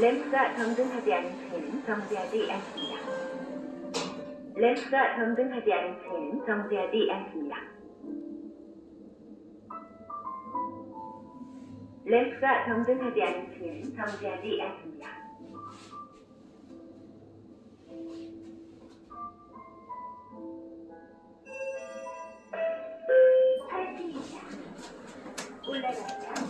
램프가 점등하지 않은 차에는 정지하지 않습니다. 램프가 점등하지 않은 차에는 정지하지 않습니다. 램프가 점등하지 않은 차에는 정지하지 않습니다. 파이팅입니다. 올라갑니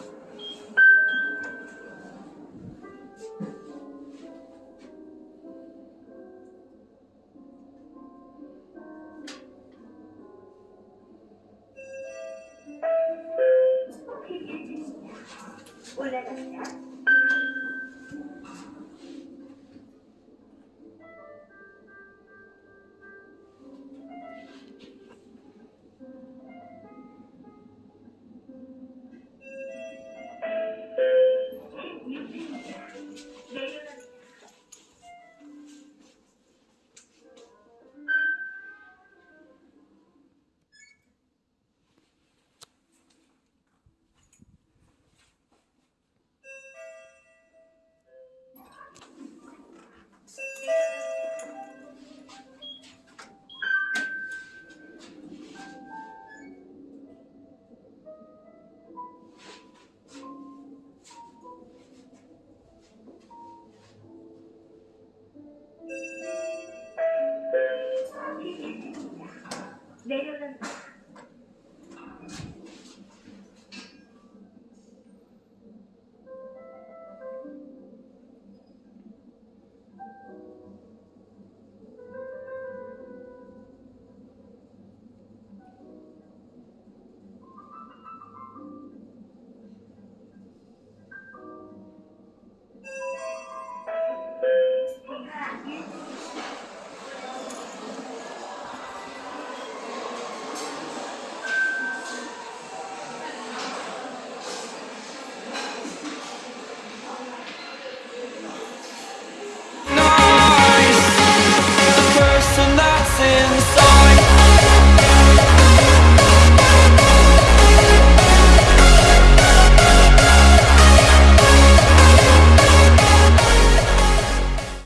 다. 올라갑 내려갑니다.